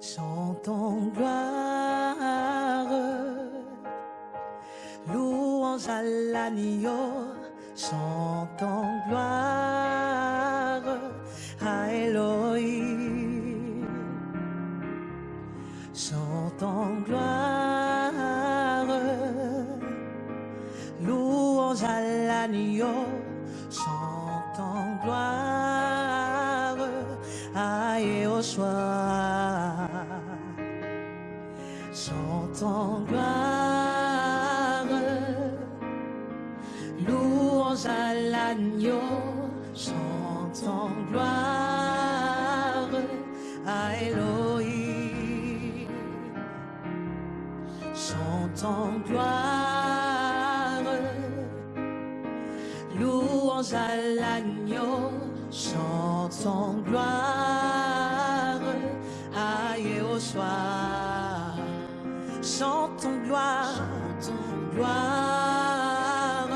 chantons gloire. Louange à l'agneau, chantons gloire à Elohim. Chantons gloire, louange à l'agneau, chantons gloire à Yehoshua. Chantons gloire, louange à l'agneau, chantons gloire Chantons gloire, gloire,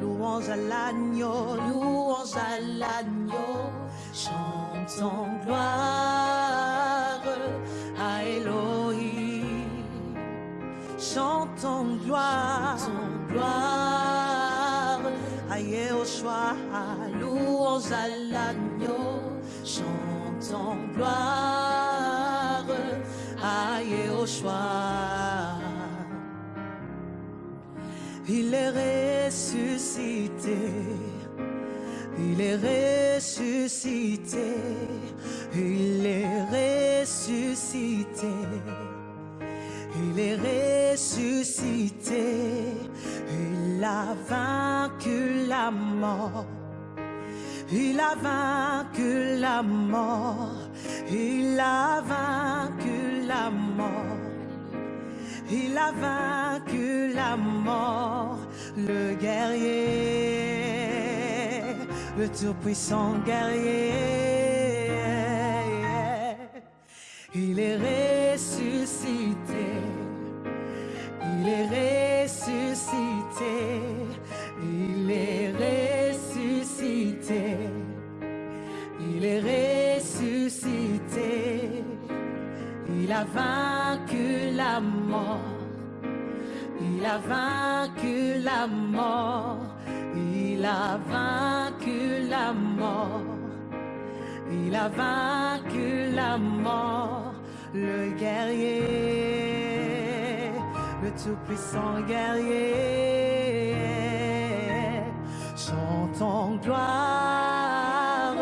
louange à l'agneau, louange à l'agneau, chantons gloire à Elohim. Chantons gloire, gloire. À Yehoshua, louange à l'agneau, chantons gloire Yehoshua. Il est ressuscité, il est ressuscité, il est ressuscité. Il est ressuscité, il a vaincu la mort. Il a vaincu la mort, il a vaincu la mort. Il a vaincu la mort, le guerrier, le tout-puissant guerrier. Il est ressuscité, vaincu la mort, il a vaincu la mort, il a vaincu la mort. Il a vaincu la mort, le guerrier, le tout-puissant guerrier. Chantons gloire,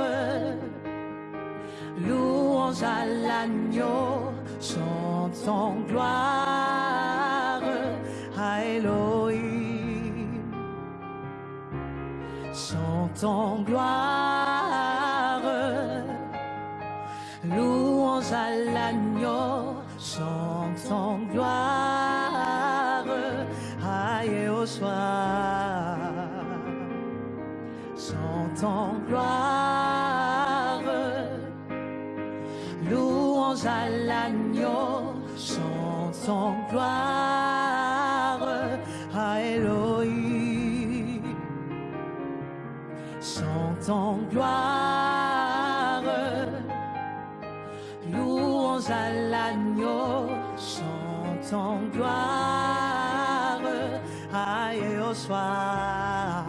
louange à l'agneau, chantons gloire. À Elohim. Chantons gloire, louange à l'agneau, chantons gloire. À Yehoshua. Chantons gloire, louange à l'agneau, chantons gloire à Elohim. Chantons gloire, louange à l'agneau, chantons gloire à Yehoshua.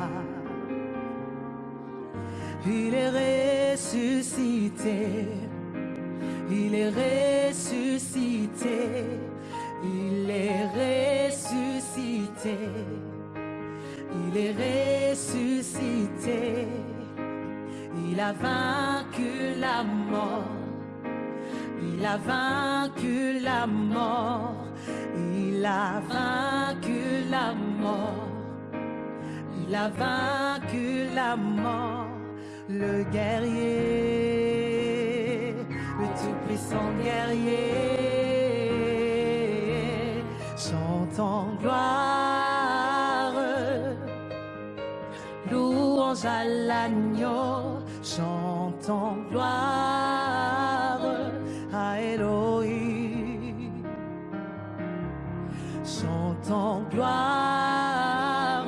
Il est ressuscité, il est ressuscité, il est ressuscité, il est ressuscité, il a vaincu la mort, il a vaincu la mort, il a vaincu la mort. Il a vaincu la mort, le guerrier, tout-puissant guerrier. Chantons gloire, louange à l'agneau, chantons gloire à Elohim. Chantons gloire,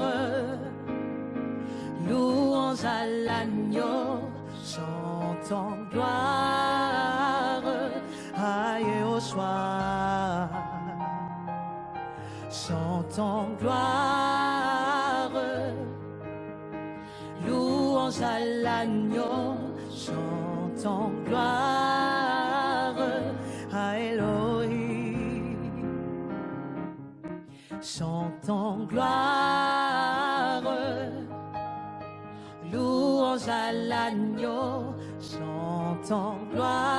louange à l'agneau, chantons gloire à Aïe soir. Chantons gloire, louange à l'agneau, chantons gloire à Elohim. Chantons gloire, louange à l'agneau, chantons gloire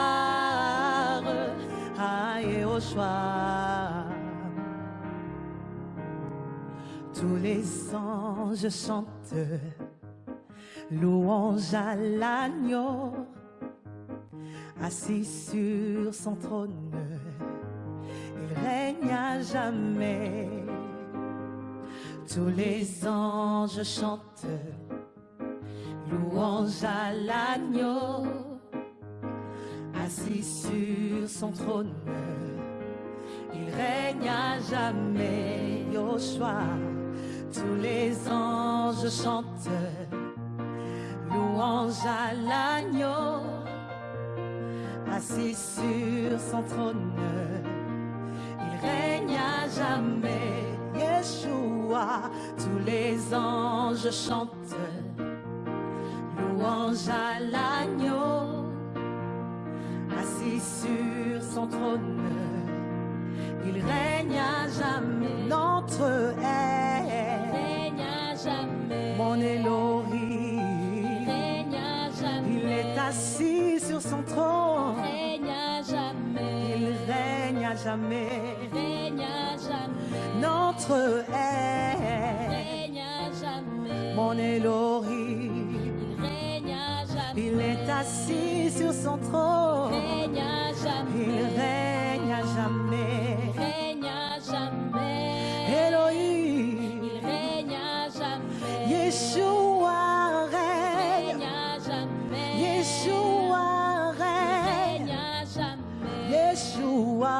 Tous les anges chantent louange à l'agneau, assis sur son trône, il règne à jamais. Tous les anges chantent louange à l'agneau, assis sur son trône, il règne à jamais. Yoshua, tous les anges chantent. Louange à l'agneau, assis sur son trône, il règne à jamais. Yeshua, tous les anges chantent. Louange à l'agneau, assis sur son trône, il règne à jamais. Notre air, règne à jamais. mon Elohim, règne à jamais. il est assis sur son trône, règne à jamais. il règne à jamais. règne à jamais. Notre air, règne à jamais. mon Elohim, Il règne à jamais. il est assis sur son trône, règne à jamais. il règne à jamais. règne à jamais. Elohim, Il règne à jamais. Yeshua règne, règne à jamais. Yeshua règne, règne à jamais. Yeshua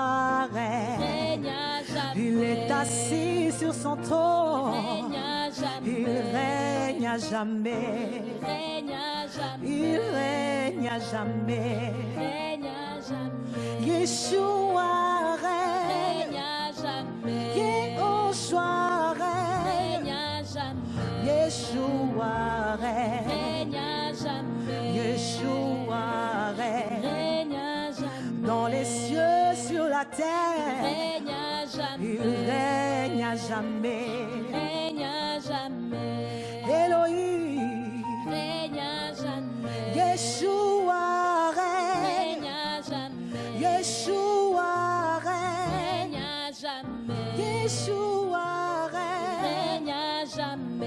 règne. règne à jamais. Il est assis sur son trône, règne à jamais. il règne à jamais, règne à jamais. Il règne à jamais. règne à jamais. Yeshua règne règne, à jamais. Yehoshua règne, règne à jamais. Yeshua règne, règne à jamais. Yeshua règne. règne à jamais. dans les cieux, sur la terre, règne à il règne à jamais. jamais.